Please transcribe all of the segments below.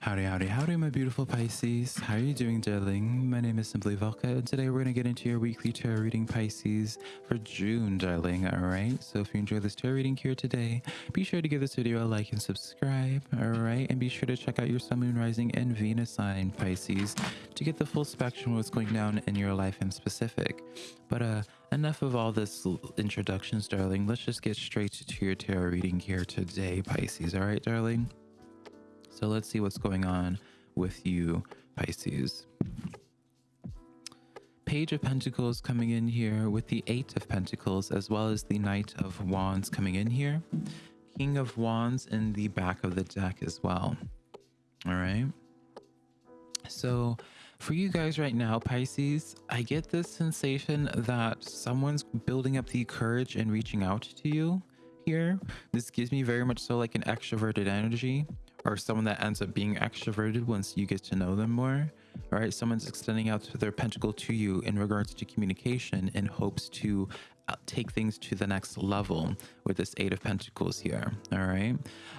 Howdy, howdy, howdy, my beautiful Pisces. How are you doing, darling? My name is Simply Velka, and today we're going to get into your weekly tarot reading, Pisces, for June, darling. All right. So if you enjoy this tarot reading here today, be sure to give this video a like and subscribe. All right. And be sure to check out your Sun, Moon, Rising, and Venus sign, Pisces, to get the full spectrum of what's going down in your life in specific. But uh, enough of all this introductions, darling. Let's just get straight to your tarot reading here today, Pisces. All right, darling. So let's see what's going on with you, Pisces. Page of Pentacles coming in here with the Eight of Pentacles, as well as the Knight of Wands coming in here. King of Wands in the back of the deck as well. All right. So for you guys right now, Pisces, I get this sensation that someone's building up the courage and reaching out to you here. This gives me very much so like an extroverted energy or someone that ends up being extroverted once you get to know them more right? Someone's extending out their pentacle to you in regards to communication in hopes to uh, take things to the next level with this eight of pentacles here all right?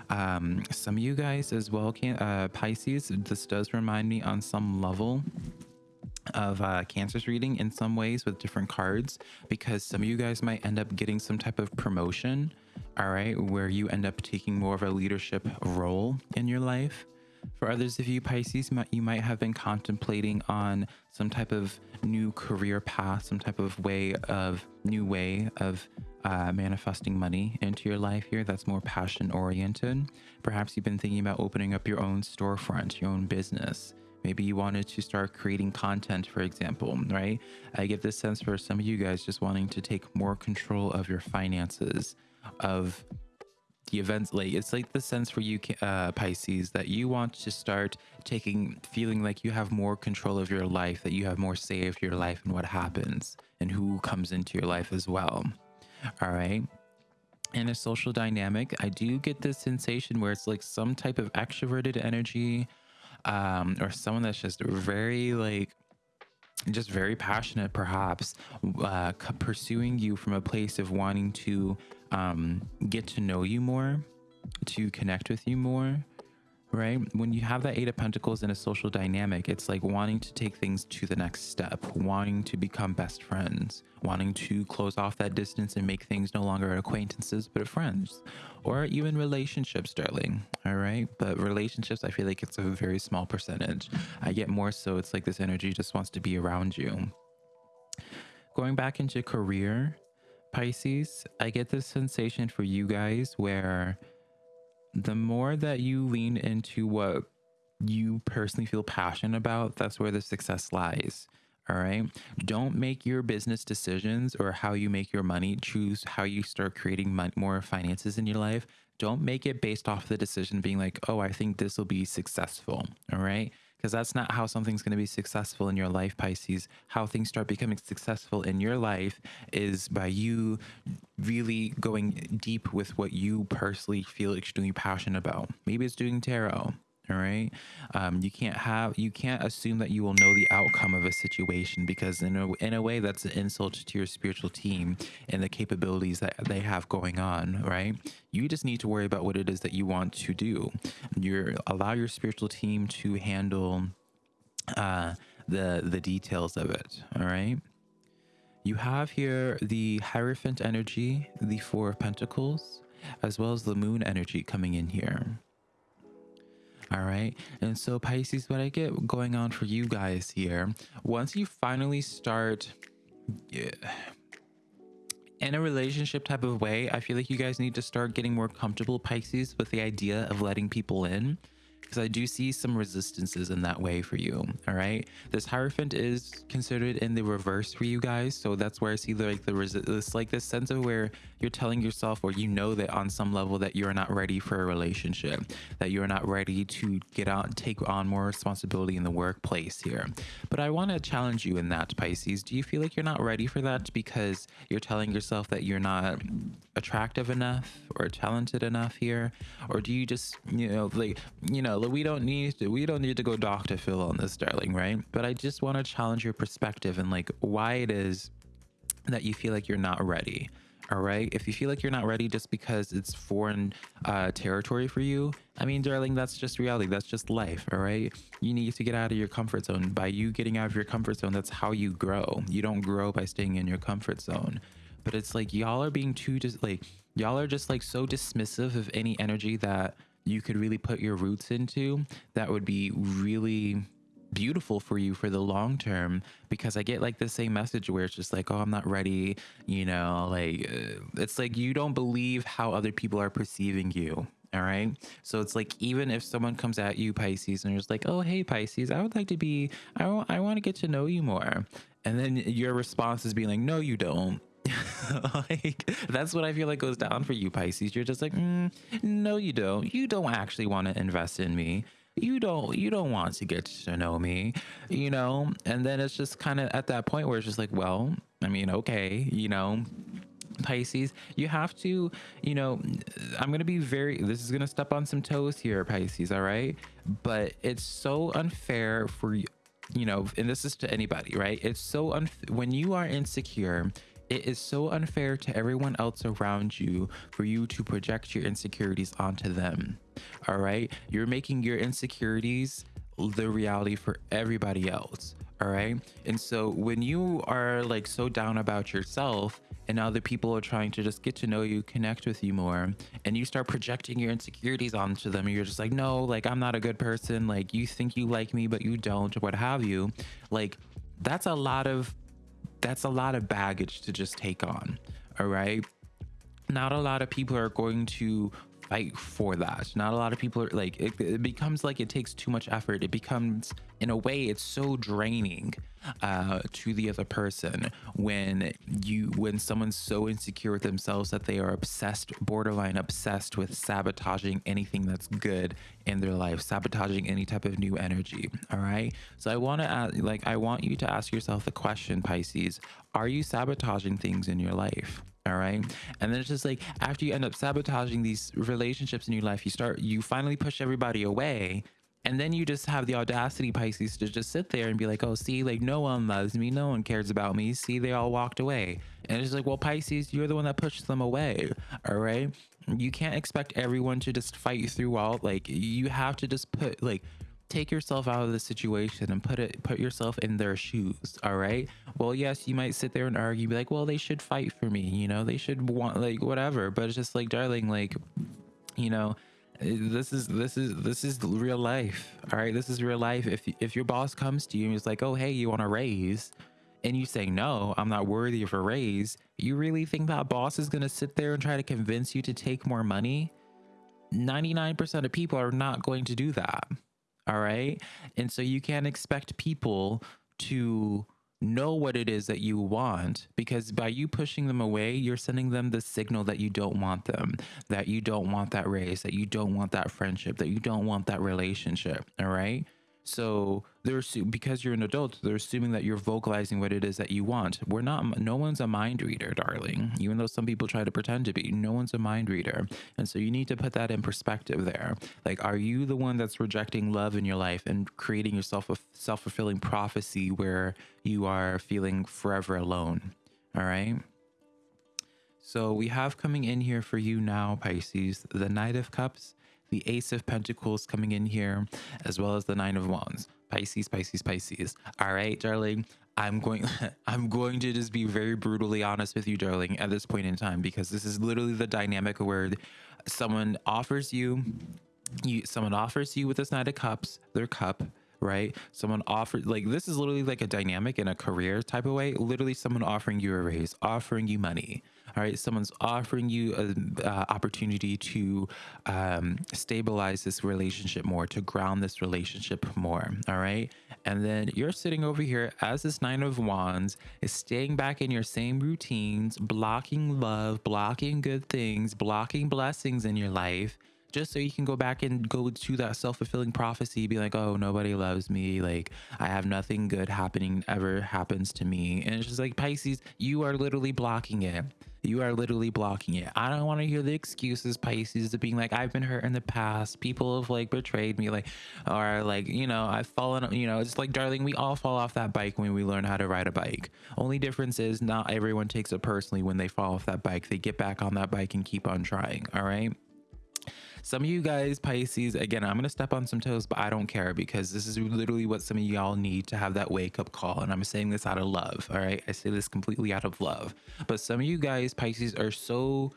Um some of you guys as well can uh pisces this does remind me on some level of uh, Cancer's reading in some ways with different cards because some of you guys might end up getting some type of promotion all right, where you end up taking more of a leadership role in your life. For others of you Pisces, you might have been contemplating on some type of new career path, some type of way of new way of uh, manifesting money into your life here that's more passion oriented. Perhaps you've been thinking about opening up your own storefront, your own business. Maybe you wanted to start creating content, for example, right? I get this sense for some of you guys just wanting to take more control of your finances, of the events like it's like the sense for you uh, pisces that you want to start taking feeling like you have more control of your life that you have more say of your life and what happens and who comes into your life as well. All right? In a social dynamic i do get this sensation where it's like some type of extroverted energy um or someone that's just very like just very passionate perhaps uh, pursuing you from a place of wanting to um, get to know you more, to connect with you more, right? When you have that Eight of Pentacles in a social dynamic, it's like wanting to take things to the next step, wanting to become best friends, wanting to close off that distance and make things no longer acquaintances, but friends, or even relationships, darling. All right. But relationships, I feel like it's a very small percentage. I get more so it's like this energy just wants to be around you. Going back into career, Pisces, I get this sensation for you guys where the more that you lean into what you personally feel passionate about, that's where the success lies. All right. Don't make your business decisions or how you make your money choose how you start creating more finances in your life. Don't make it based off the decision being like, oh, I think this will be successful. All right because that's not how something's going to be successful in your life, Pisces. How things start becoming successful in your life is by you really going deep with what you personally feel extremely passionate about. Maybe it's doing tarot all right? Um, you can't have you can't assume that you will know the outcome of a situation because in a, in a way that's an insult to your spiritual team and the capabilities that they have going on right? You just need to worry about what it is that you want to do. You allow your spiritual team to handle uh, the the details of it all right? You have here the hierophant energy the four of pentacles as well as the moon energy coming in here all right. And so, Pisces, what I get going on for you guys here, once you finally start. Yeah, in a relationship type of way, I feel like you guys need to start getting more comfortable, Pisces, with the idea of letting people in because I do see some resistances in that way for you. All right. This Hierophant is considered in the reverse for you guys. So that's where I see the, like the resistance, like this sense of where you're telling yourself or you know that on some level that you're not ready for a relationship, that you're not ready to get out, take on more responsibility in the workplace here. But I want to challenge you in that, Pisces. Do you feel like you're not ready for that because you're telling yourself that you're not attractive enough or talented enough here? Or do you just, you know, like, you know, we don't need to, we don't need to go Dr. Phil on this, darling, right? But I just want to challenge your perspective and like why it is that you feel like you're not ready all right? If you feel like you're not ready just because it's foreign uh, territory for you i mean darling that's just reality. That's just life all right? You need to get out of your comfort zone. By you getting out of your comfort zone that's how you grow. You don't grow by staying in your comfort zone. But it's like y'all are being too just like y'all are just like so dismissive of any energy that you could really put your roots into that would be really beautiful for you for the long term because I get like the same message where it's just like, oh, I'm not ready. You know, like uh, it's like you don't believe how other people are perceiving you. All right. So it's like, even if someone comes at you, Pisces, and it's like, oh, hey, Pisces, I would like to be, I, w- I want to get to know you more. And then your response is being like, no, you don't. like that's what I feel like goes down for you, Pisces. You're just like, mm, no, you don't. You don't actually want to invest in me you don't you don't want to get to know me you know and then it's just kind of at that point where it's just like well i mean okay you know Pisces, you have to, you know, I'm going to be very, this is going to step on some toes here, Pisces, all right? But it's so unfair for you, you know, and this is to anybody, right? It's so unfair when you are insecure it is so unfair to everyone else around you for you to project your insecurities onto them. All right. You're making your insecurities the reality for everybody else. All right. And so when you are like so down about yourself and other people are trying to just get to know you, connect with you more, and you start projecting your insecurities onto them, you're just like, no, like I'm not a good person. Like you think you like me, but you don't, what have you. Like that's a lot of that's a lot of baggage to just take on. All right. Not a lot of people are going to fight for that. Not a lot of people are like, it, it becomes like it takes too much effort. It becomes, in a way, it's so draining uh, to the other person when you, when someone's so insecure with themselves that they are obsessed, borderline obsessed with sabotaging anything that's good in their life, sabotaging any type of new energy. All right. So I want to ask, like, I want you to ask yourself the question, Pisces, are you sabotaging things in your life? all right and then it's just like after you end up sabotaging these relationships in your life you start you finally push everybody away and then you just have the audacity pisces to just sit there and be like oh see like no one loves me. No one cares about me. See they all walked away. And it's like well pisces you're the one that pushes them away. All right? You can't expect everyone to just fight you through all like you have to just put like take yourself out of the situation and put it put yourself in their shoes. All right? Well yes you might sit there and argue be like well they should fight for me you know? They should want like whatever. But it's just like darling like you know this is this is this is real life all right? This is real life. If if your boss comes to you and is like oh hey you want a raise? and you say no i'm not worthy of a raise you really think that boss is going to sit there and try to convince you to take more money? 99% of people are not going to do that all right. And so you can't expect people to know what it is that you want because by you pushing them away, you're sending them the signal that you don't want them, that you don't want that race, that you don't want that friendship, that you don't want that relationship. All right. So they're because you're an adult, they're assuming that you're vocalizing what it is that you want. We're not. No one's a mind reader, darling. Even though some people try to pretend to be, no one's a mind reader. And so you need to put that in perspective. There, like, are you the one that's rejecting love in your life and creating yourself a self fulfilling prophecy where you are feeling forever alone? All right. So we have coming in here for you now, Pisces, the Knight of Cups the Ace of Pentacles coming in here, as well as the Nine of Wands. Pisces, Pisces, Pisces. All right, darling. I'm going I'm going to just be very brutally honest with you, darling, at this point in time, because this is literally the dynamic where someone offers you you someone offers you with this Knight of Cups, their cup, right? Someone offered like this is literally like a dynamic in a career type of way. Literally someone offering you a raise, offering you money, all right someone's offering you an uh, opportunity to um, stabilize this relationship more to ground this relationship more all right? And then you're sitting over here as this nine of wands is staying back in your same routines blocking love blocking good things blocking blessings in your life just so you can go back and go to that self-fulfilling prophecy be like oh nobody loves me like i have nothing good happening ever happens to me. And it's just like pisces you are literally blocking it You are literally blocking it. I don't want to hear the excuses, Pisces, of being like, I've been hurt in the past. People have like betrayed me, like, or like, you know, I've fallen, you know, it's like, darling, we all fall off that bike when we learn how to ride a bike. Only difference is not everyone takes it personally when they fall off that bike. They get back on that bike and keep on trying. All right. Some of you guys, Pisces, again, I'm going to step on some toes, but I don't care because this is literally what some of y'all need to have that wake up call. And I'm saying this out of love. All right. I say this completely out of love. But some of you guys, Pisces, are so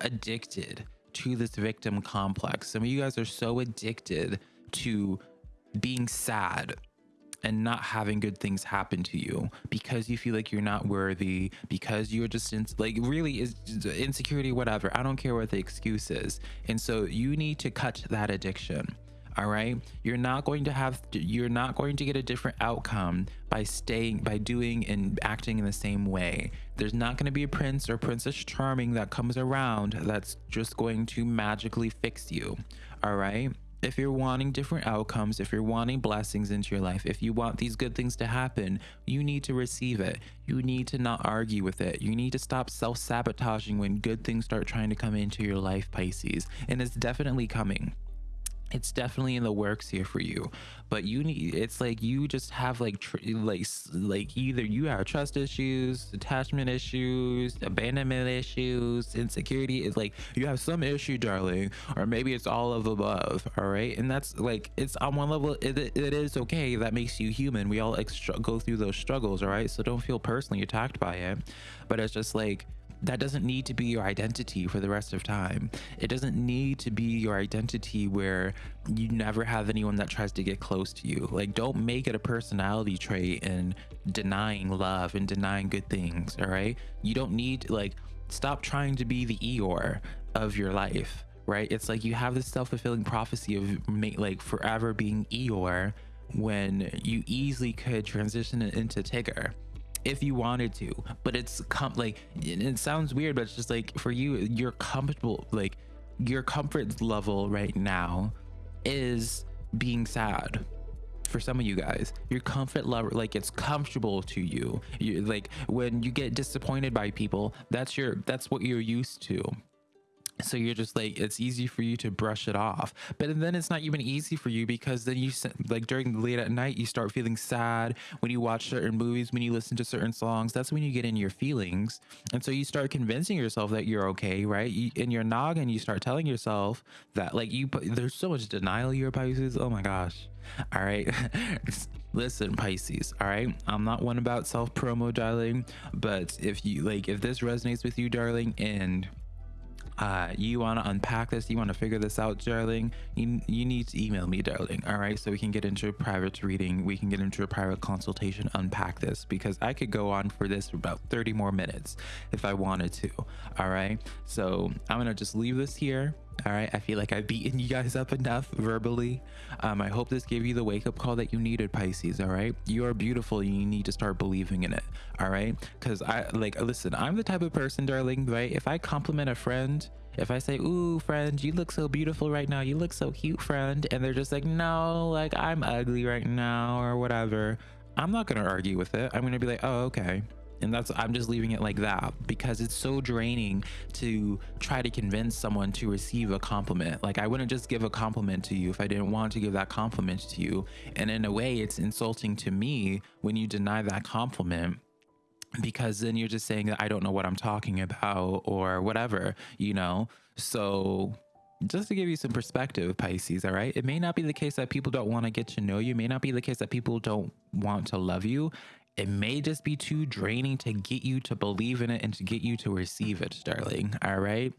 addicted to this victim complex. Some of you guys are so addicted to being sad and not having good things happen to you because you feel like you're not worthy, because you're just in, like really is insecurity, whatever. I don't care what the excuse is. And so you need to cut that addiction. All right. You're not going to have, you're not going to get a different outcome by staying, by doing and acting in the same way. There's not going to be a prince or princess charming that comes around that's just going to magically fix you. All right if you're wanting different outcomes, if you're wanting blessings into your life, if you want these good things to happen, you need to receive it. You need to not argue with it. You need to stop self sabotaging when good things start trying to come into your life, Pisces. And it's definitely coming it's definitely in the works here for you but you need it's like you just have like tr- like like either you have trust issues attachment issues abandonment issues insecurity is like you have some issue darling or maybe it's all of above all right? And that's like it's on one level it, it is okay. That makes you human. We all extra- go through those struggles all right? So don't feel personally attacked by it but it's just like that doesn't need to be your identity for the rest of time. It doesn't need to be your identity where you never have anyone that tries to get close to you. Like, don't make it a personality trait in denying love and denying good things. All right. You don't need, like, stop trying to be the Eeyore of your life. Right. It's like you have this self fulfilling prophecy of like forever being Eeyore when you easily could transition it into Tigger if you wanted to but it's com- like it sounds weird but it's just like for you you're comfortable like your comfort level right now is being sad for some of you guys. Your comfort level like it's comfortable to you. You like when you get disappointed by people that's your that's what you're used to so you're just like it's easy for you to brush it off. But then it's not even easy for you because then you like during the late at night you start feeling sad when you watch certain movies when you listen to certain songs. That's when you get in your feelings. And so you start convincing yourself that you're okay right? You, in your noggin you start telling yourself that like you there's so much denial here pisces. Oh my gosh. All right. Listen pisces all right? I'm not one about self promo darling. But if you like if this resonates with you darling and uh, you want to unpack this, you want to figure this out, darling, you, you need to email me, darling. All right. So we can get into a private reading. We can get into a private consultation, unpack this because I could go on for this for about 30 more minutes if I wanted to. All right. So I'm going to just leave this here. All right. I feel like I've beaten you guys up enough verbally. Um, I hope this gave you the wake up call that you needed, Pisces. All right. You are beautiful. You need to start believing in it. All right. Because I like, listen, I'm the type of person, darling, right? If I compliment a friend, if I say, Ooh, friend, you look so beautiful right now. You look so cute, friend. And they're just like, No, like I'm ugly right now or whatever. I'm not to argue with it. I'm to be like, Oh, okay and that's i'm just leaving it like that because it's so draining to try to convince someone to receive a compliment like i wouldn't just give a compliment to you if i didn't want to give that compliment to you and in a way it's insulting to me when you deny that compliment because then you're just saying that i don't know what i'm talking about or whatever you know so just to give you some perspective, Pisces, all right? It may not be the case that people don't want to get to know you. It may not be the case that people don't want to love you it may just be too draining to get you to believe in it and to get you to receive it, darling. All right.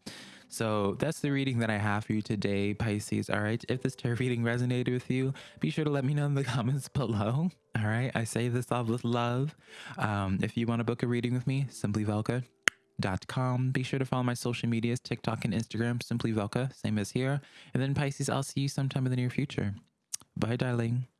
So that's the reading that I have for you today, Pisces. All right. If this tarot reading resonated with you, be sure to let me know in the comments below. All right. I say this all with love. Um, if you want to book a reading with me, simplyvelka.com. Be sure to follow my social medias, TikTok and Instagram, Simply Velka, same as here. And then Pisces, I'll see you sometime in the near future. Bye, darling.